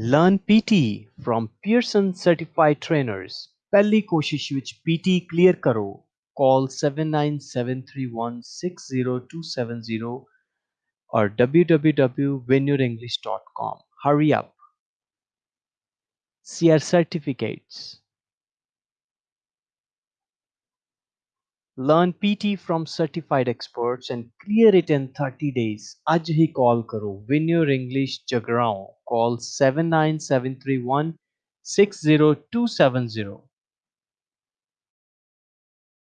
Learn PT from Pearson certified trainers. Pelli koshish which PT clear करो Call 7973160270 or www.venurenglish.com. Hurry up. See our certificates. learn PT from certified experts and clear it in 30 days. आज hi call karo. win your English Jagraon call 79731